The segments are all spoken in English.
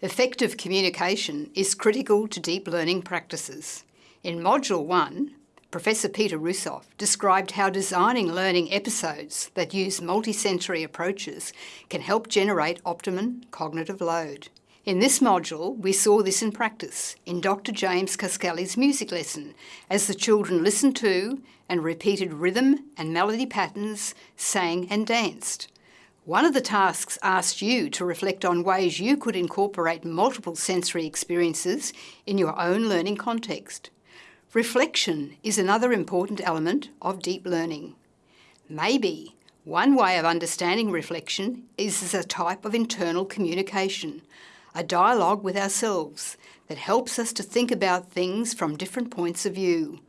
Effective communication is critical to deep learning practices. In Module 1, Professor Peter Russoff described how designing learning episodes that use multisensory approaches can help generate optimum cognitive load. In this module, we saw this in practice in Dr. James Cascali's music lesson as the children listened to and repeated rhythm and melody patterns, sang and danced. One of the tasks asked you to reflect on ways you could incorporate multiple sensory experiences in your own learning context. Reflection is another important element of deep learning. Maybe one way of understanding reflection is as a type of internal communication, a dialogue with ourselves that helps us to think about things from different points of view,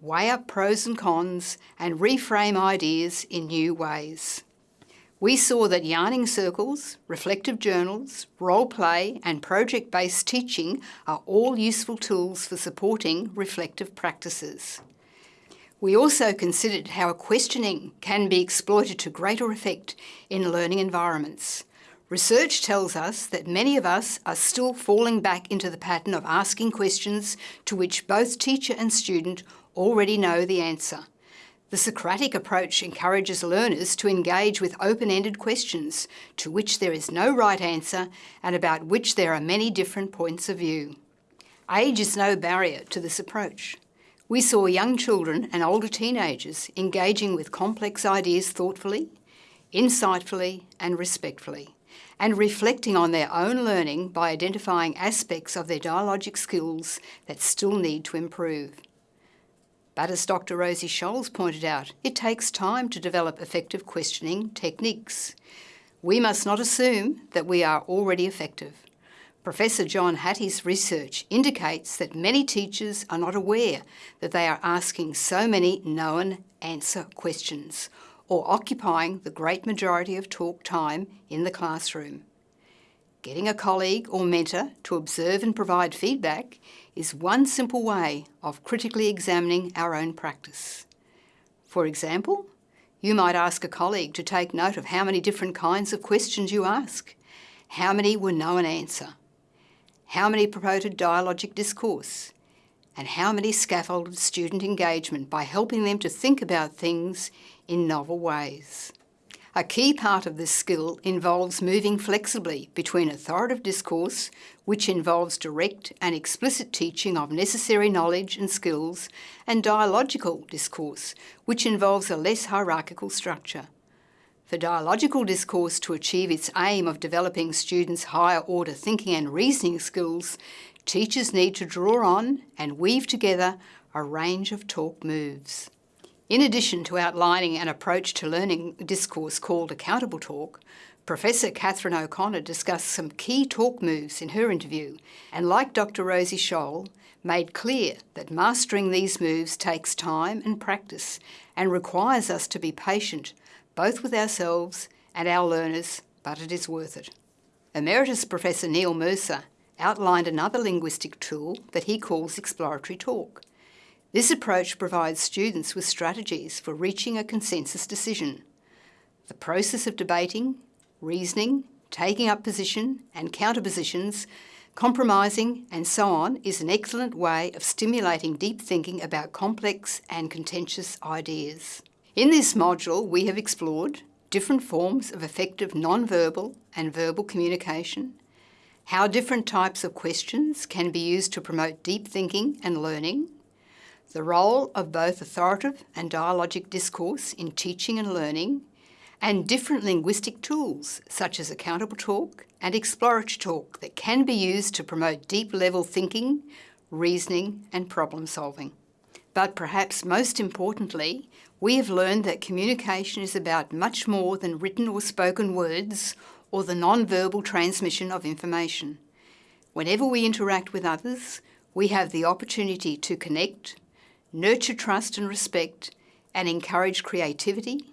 weigh up pros and cons and reframe ideas in new ways. We saw that yarning circles, reflective journals, role play and project-based teaching are all useful tools for supporting reflective practices. We also considered how questioning can be exploited to greater effect in learning environments. Research tells us that many of us are still falling back into the pattern of asking questions to which both teacher and student already know the answer. The Socratic approach encourages learners to engage with open-ended questions to which there is no right answer and about which there are many different points of view. Age is no barrier to this approach. We saw young children and older teenagers engaging with complex ideas thoughtfully, insightfully and respectfully, and reflecting on their own learning by identifying aspects of their dialogic skills that still need to improve. But as Dr Rosie Scholes pointed out, it takes time to develop effective questioning techniques. We must not assume that we are already effective. Professor John Hattie's research indicates that many teachers are not aware that they are asking so many known answer questions or occupying the great majority of talk time in the classroom. Getting a colleague or mentor to observe and provide feedback is one simple way of critically examining our own practice. For example, you might ask a colleague to take note of how many different kinds of questions you ask, how many were no an answer, how many promoted dialogic discourse, and how many scaffolded student engagement by helping them to think about things in novel ways. A key part of this skill involves moving flexibly between authoritative discourse, which involves direct and explicit teaching of necessary knowledge and skills, and dialogical discourse, which involves a less hierarchical structure. For dialogical discourse to achieve its aim of developing students' higher order thinking and reasoning skills, teachers need to draw on and weave together a range of talk moves. In addition to outlining an approach to learning discourse called accountable talk, Professor Catherine O'Connor discussed some key talk moves in her interview and, like Dr Rosie Scholl, made clear that mastering these moves takes time and practice and requires us to be patient, both with ourselves and our learners, but it is worth it. Emeritus Professor Neil Mercer outlined another linguistic tool that he calls exploratory talk. This approach provides students with strategies for reaching a consensus decision. The process of debating, reasoning, taking up position and counterpositions, compromising and so on is an excellent way of stimulating deep thinking about complex and contentious ideas. In this module we have explored different forms of effective non-verbal and verbal communication, how different types of questions can be used to promote deep thinking and learning, the role of both authoritative and dialogic discourse in teaching and learning, and different linguistic tools such as accountable talk and exploratory talk that can be used to promote deep-level thinking, reasoning and problem solving. But perhaps most importantly, we have learned that communication is about much more than written or spoken words or the non-verbal transmission of information. Whenever we interact with others, we have the opportunity to connect, nurture trust and respect, and encourage creativity,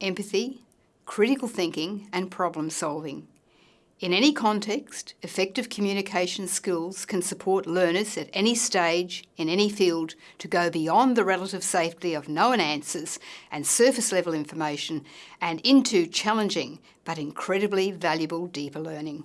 empathy, critical thinking and problem solving. In any context, effective communication skills can support learners at any stage, in any field, to go beyond the relative safety of known answers and surface level information and into challenging but incredibly valuable deeper learning.